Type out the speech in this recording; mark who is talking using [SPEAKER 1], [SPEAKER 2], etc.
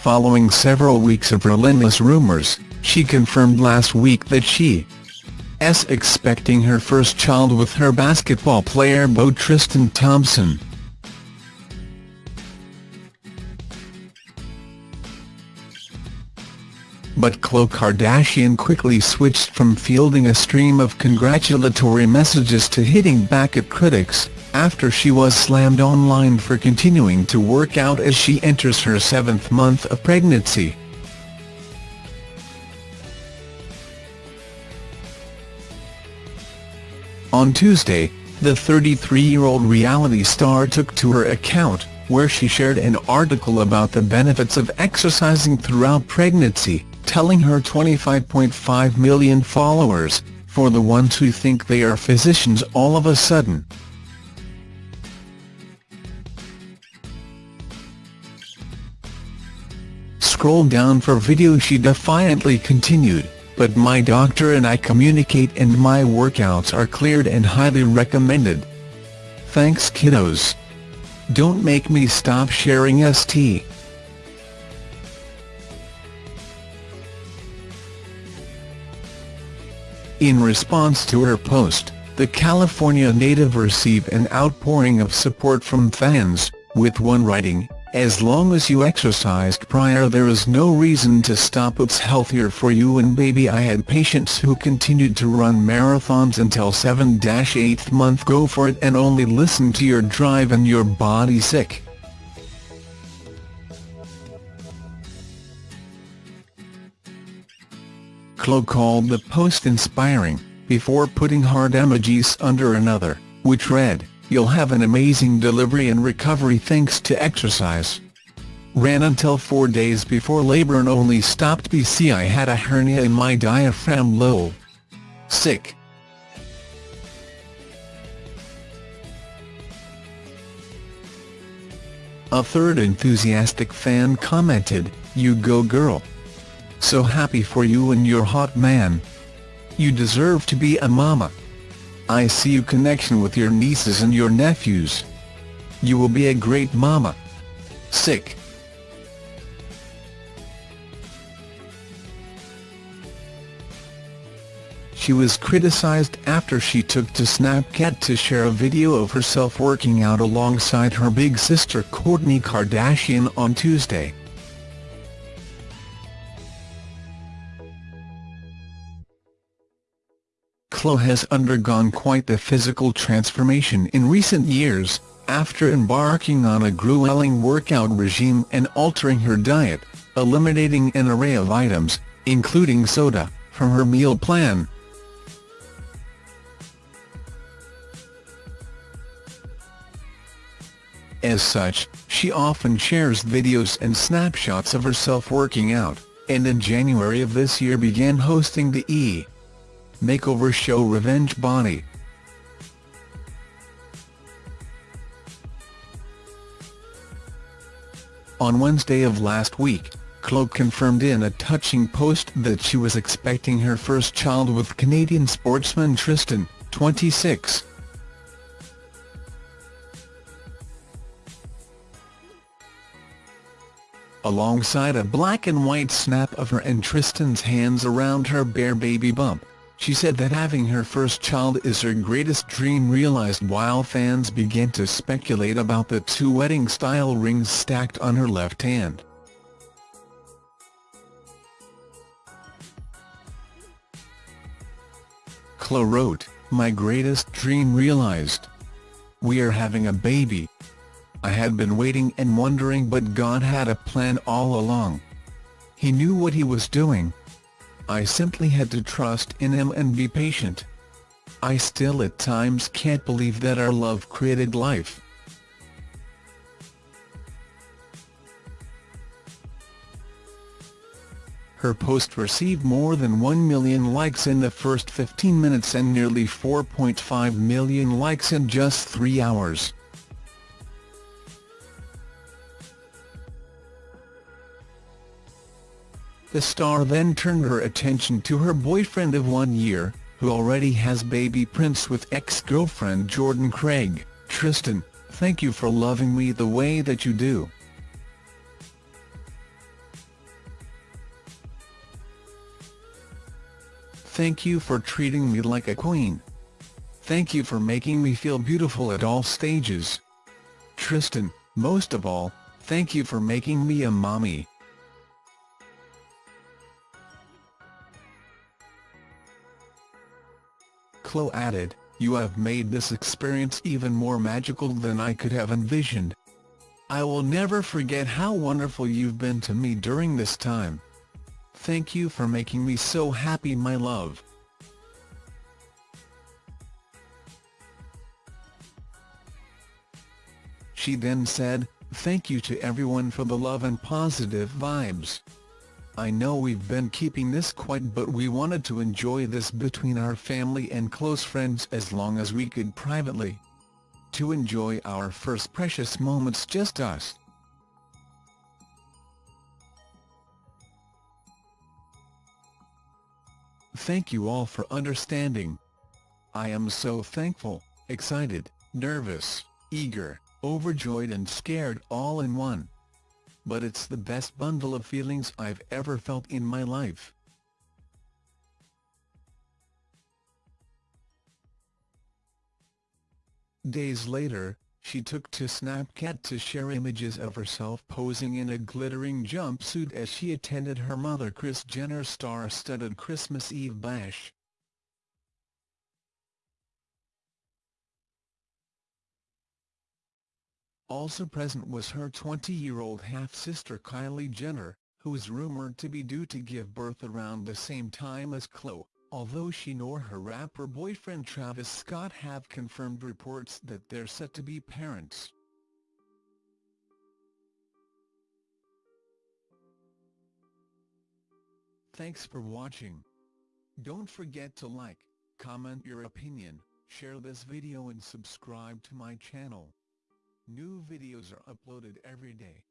[SPEAKER 1] Following several weeks of relentless rumors, she confirmed last week that she is expecting her first child with her basketball player beau Tristan Thompson. But Khloe Kardashian quickly switched from fielding a stream of congratulatory messages to hitting back at critics, after she was slammed online for continuing to work out as she enters her seventh month of pregnancy. On Tuesday, the 33-year-old reality star took to her account, where she shared an article about the benefits of exercising throughout pregnancy, telling her 25.5 million followers, for the ones who think they are physicians all of a sudden. Scroll down for video she defiantly continued but my doctor and I communicate and my workouts are cleared and highly recommended. Thanks kiddos. Don't make me stop sharing ST. In response to her post, the California native received an outpouring of support from fans, with one writing, as long as you exercised prior there is no reason to stop. It's healthier for you and baby. I had patients who continued to run marathons until 7-8th month. Go for it and only listen to your drive and your body sick. Khloe called the post inspiring, before putting heart emojis under another, which read, You'll have an amazing delivery and recovery thanks to exercise. Ran until four days before labor and only stopped BC I had a hernia in my diaphragm lobe. Sick. A third enthusiastic fan commented, you go girl. So happy for you and your hot man. You deserve to be a mama. I see you connection with your nieces and your nephews. You will be a great mama. Sick. She was criticized after she took to Snapchat to share a video of herself working out alongside her big sister Kourtney Kardashian on Tuesday. Khloe has undergone quite the physical transformation in recent years, after embarking on a grueling workout regime and altering her diet, eliminating an array of items, including soda, from her meal plan. As such, she often shares videos and snapshots of herself working out, and in January of this year began hosting the E! Makeover show Revenge Body. On Wednesday of last week, Khloe confirmed in a touching post that she was expecting her first child with Canadian sportsman Tristan, 26. Alongside a black and white snap of her and Tristan's hands around her bare baby bump. She said that having her first child is her greatest dream realized while fans began to speculate about the two wedding-style rings stacked on her left hand. Khloe wrote, My greatest dream realized. We are having a baby. I had been waiting and wondering but God had a plan all along. He knew what he was doing. I simply had to trust in him and be patient. I still at times can't believe that our love created life. Her post received more than 1 million likes in the first 15 minutes and nearly 4.5 million likes in just three hours. The star then turned her attention to her boyfriend of one year, who already has baby Prince with ex-girlfriend Jordan Craig, Tristan, thank you for loving me the way that you do. Thank you for treating me like a queen. Thank you for making me feel beautiful at all stages. Tristan, most of all, thank you for making me a mommy. Khloe added, you have made this experience even more magical than I could have envisioned. I will never forget how wonderful you've been to me during this time. Thank you for making me so happy my love. She then said, thank you to everyone for the love and positive vibes. I know we've been keeping this quiet but we wanted to enjoy this between our family and close friends as long as we could privately. To enjoy our first precious moments just us. Thank you all for understanding. I am so thankful, excited, nervous, eager, overjoyed and scared all in one. But it's the best bundle of feelings I've ever felt in my life. Days later, she took to Snapchat to share images of herself posing in a glittering jumpsuit as she attended her mother Kris Jenner's star-studded Christmas Eve bash. Also present was her 20-year-old half-sister Kylie Jenner, who is rumored to be due to give birth around the same time as Khloe, although she nor her rapper boyfriend Travis Scott have confirmed reports that they're set to be parents. Thanks for watching. Don't forget to like, comment your opinion, share this video and subscribe to my channel. New videos are uploaded every day.